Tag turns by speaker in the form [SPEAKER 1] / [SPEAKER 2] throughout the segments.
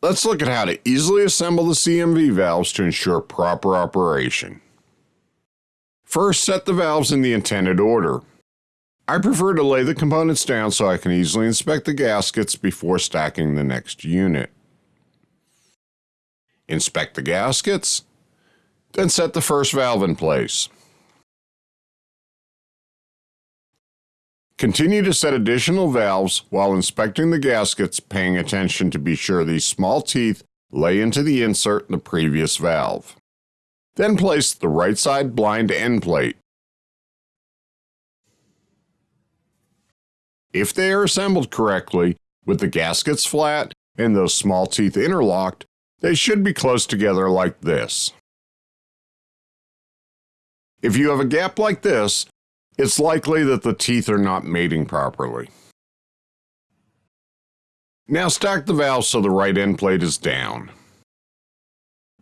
[SPEAKER 1] Let's look at how to easily assemble the CMV valves to ensure proper operation. First, set the valves in the intended order. I prefer to lay the components down so I can easily inspect the gaskets before stacking the next unit. Inspect the gaskets, then set the first valve in place. Continue to set additional valves while inspecting the gaskets, paying attention to be sure these small teeth lay into the insert in the previous valve. Then place the right side blind end plate. If they are assembled correctly, with the gaskets flat and those small teeth interlocked, they should be close together like this. If you have a gap like this, it's likely that the teeth are not mating properly. Now stack the valve so the right end plate is down.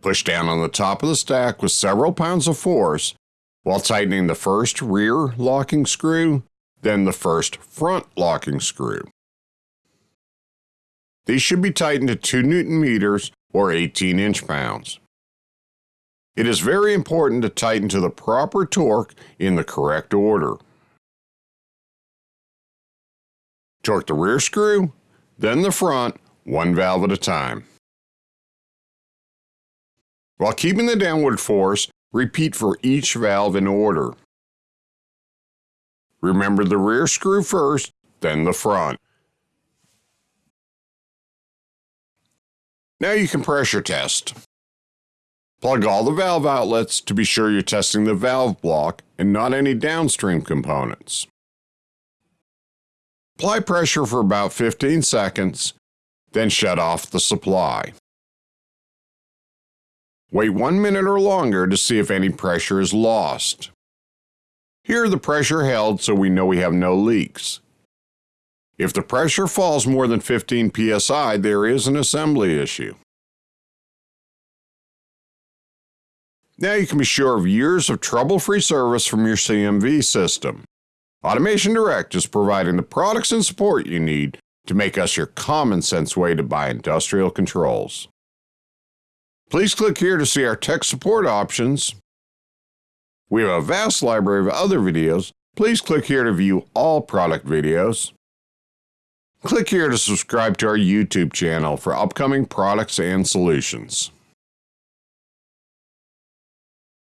[SPEAKER 1] Push down on the top of the stack with several pounds of force while tightening the first rear locking screw, then the first front locking screw. These should be tightened to 2 newton meters or 18 inch pounds. It is very important to tighten to the proper torque in the correct order. Torque the rear screw, then the front, one valve at a time. While keeping the downward force, repeat for each valve in order. Remember the rear screw first, then the front. Now you can pressure test. Plug all the valve outlets to be sure you're testing the valve block and not any downstream components. Apply pressure for about 15 seconds, then shut off the supply. Wait one minute or longer to see if any pressure is lost. Here the pressure held so we know we have no leaks. If the pressure falls more than 15 psi, there is an assembly issue. Now you can be sure of years of trouble-free service from your CMV system. Automation Direct is providing the products and support you need to make us your common sense way to buy industrial controls. Please click here to see our tech support options. We have a vast library of other videos. Please click here to view all product videos. Click here to subscribe to our YouTube channel for upcoming products and solutions.